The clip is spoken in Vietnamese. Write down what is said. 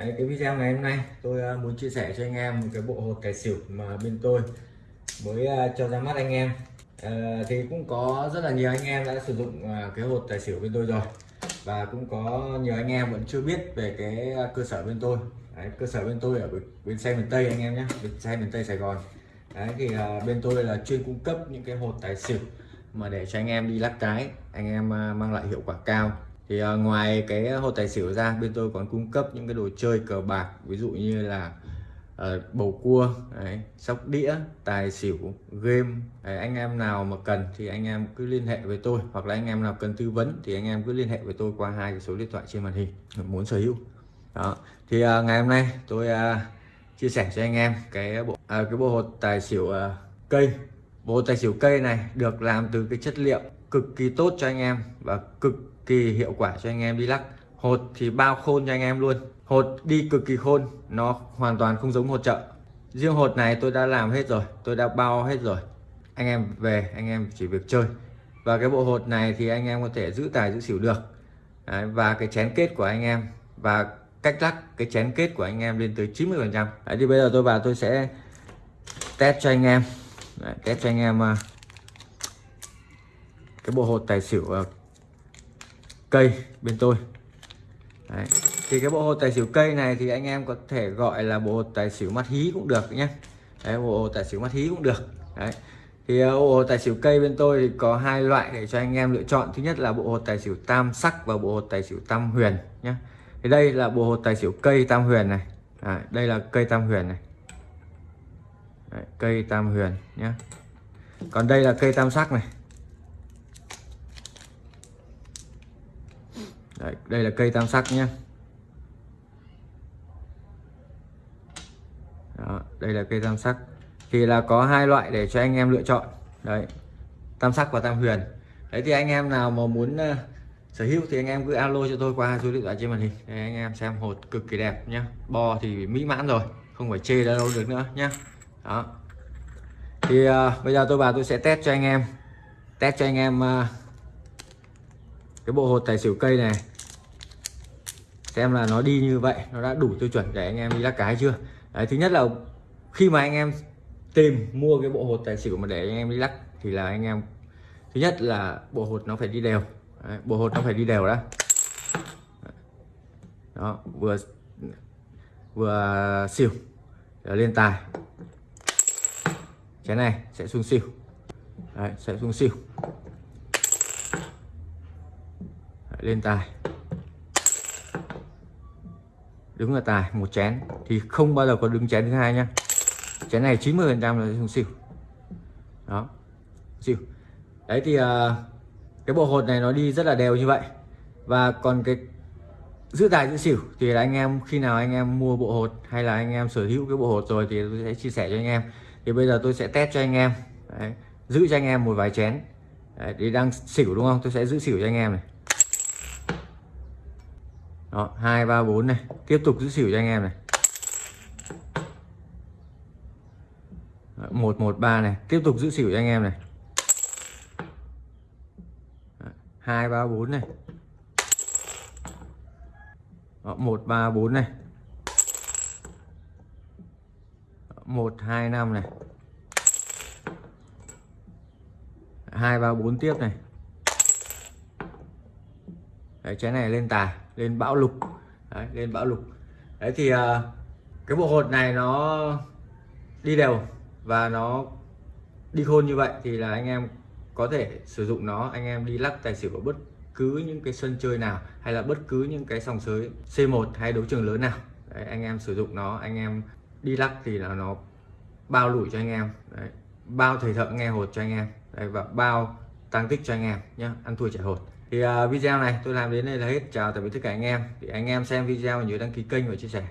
Đấy, cái video ngày hôm nay tôi ờ, muốn chia sẻ cho anh em một cái bộ hột tài xỉu mà bên tôi mới ờ, cho ra mắt anh em. À, thì cũng có rất là nhiều anh em đã sử dụng cái hột tài xỉu bên tôi rồi. Và cũng có nhiều anh em vẫn chưa biết về cái cơ sở bên tôi. Đấy, cơ sở bên tôi ở bên, xe miền Tây anh em nhé bên xe miền Tây Sài Gòn. Đấy, thì à, bên tôi là chuyên cung cấp những cái hột tài xỉu mà để cho anh em đi lắc cái anh em mang lại hiệu quả cao thì uh, ngoài cái à, hột tài xỉu ra bên tôi còn cung cấp những cái đồ chơi cờ bạc ví dụ như là uh, bầu cua đấy, sóc đĩa tài xỉu game đấy, anh em nào mà cần thì anh em cứ liên hệ với tôi hoặc là anh em nào cần tư vấn thì anh em cứ liên hệ với tôi qua hai cái số điện thoại trên màn hình muốn sở hữu. Đó. Thì uh, ngày hôm nay tôi uh, chia sẻ cho anh em cái bộ uh, cái bộ hột tài xỉu uh, cây. Bộ hột tài xỉu cây này được làm từ cái chất liệu cực kỳ tốt cho anh em và cực kỳ hiệu quả cho anh em đi lắc. Hột thì bao khôn cho anh em luôn. Hột đi cực kỳ khôn nó hoàn toàn không giống hột chợ. Riêng hột này tôi đã làm hết rồi tôi đã bao hết rồi. Anh em về anh em chỉ việc chơi. Và cái bộ hột này thì anh em có thể giữ tài giữ xỉu được. Đấy, và cái chén kết của anh em và cách lắc cái chén kết của anh em lên tới 90 phần trăm. Thì bây giờ tôi vào tôi sẽ test cho anh em. Đấy, test cho anh em à, cái bộ hột tài xỉu à, cây bên tôi. Đấy. thì cái bộ hột tài xỉu cây này thì anh em có thể gọi là bộ hột tài xỉu mắt hí cũng được nhé Đấy, bộ hột tài xỉu mắt hí cũng được. Đấy. thì ờ, bộ hột tài xỉu cây bên tôi thì có hai loại để cho anh em lựa chọn. Thứ nhất là bộ hột tài xỉu tam sắc và bộ hột tài xỉu tam huyền nhé thì đây là bộ hột tài xỉu cây tam huyền này. Đấy, đây là cây tam huyền này. Đấy, cây tam huyền nhé còn đây là cây tam sắc này. Đấy, đây là cây tam sắc nhé Đó, đây là cây tam sắc. Thì là có hai loại để cho anh em lựa chọn. Đấy tam sắc và tam huyền. Đấy thì anh em nào mà muốn uh, sở hữu thì anh em cứ alo cho tôi qua số điện thoại trên màn hình. Để anh em xem hột cực kỳ đẹp nhá. Bo thì mỹ mãn rồi không phải chê đâu được nữa nhá. Đó. Thì uh, bây giờ tôi vào tôi sẽ test cho anh em. Test cho anh em uh, cái bộ hột tài xỉu cây này xem là nó đi như vậy nó đã đủ tiêu chuẩn để anh em đi lắc cái chưa? Đấy thứ nhất là khi mà anh em tìm mua cái bộ hột tài xỉu mà để anh em đi lắc thì là anh em thứ nhất là bộ hột nó phải đi đều. Đấy, bộ hột nó phải đi đều đó đó vừa vừa xỉu để lên tài. Cái này sẽ xuống xỉu. Đấy, sẽ xuống xỉu. Đấy, lên tài đứng là tài một chén. Thì không bao giờ có đứng chén thứ hai nhá. Chén này 90 phần trăm là xuống xỉu. Đó. Xỉu. Đấy thì uh, cái bộ hột này nó đi rất là đều như vậy. Và còn cái giữ tài giữ xỉu thì là anh em khi nào anh em mua bộ hột hay là anh em sở hữu cái bộ hột rồi thì tôi sẽ chia sẻ cho anh em. Thì bây giờ tôi sẽ test cho anh em. Đấy, giữ cho anh em một vài chén. Đấy, thì đang xỉu đúng không? Tôi sẽ giữ xỉu cho anh em này đó hai ba bốn này. Tiếp tục giữ xỉu cho anh em này. Một một ba này. Tiếp tục giữ xỉu cho anh em này. Hai ba bốn này. Một ba bốn này. Một hai năm này. Hai ba bốn tiếp này. Đấy, trái này lên tài lên bão lục. Đấy, lên bão lục. Đấy thì à, cái bộ hột này nó đi đều và nó đi khôn như vậy thì là anh em có thể sử dụng nó. Anh em đi lắc tài xỉu ở bất cứ những cái sân chơi nào hay là bất cứ những cái sòng sới C1 hay đấu trường lớn nào. Đấy, anh em sử dụng nó anh em đi lắc thì là nó bao lủi cho anh em. Đấy, bao thầy thợ nghe hột cho anh em. Đấy, và bao tăng tích cho anh em nhé ăn thua chạy hột thì uh, video này tôi làm đến đây là hết. Chào tạm biệt tất cả anh em. Thì anh em xem video nhớ đăng ký kênh và chia sẻ.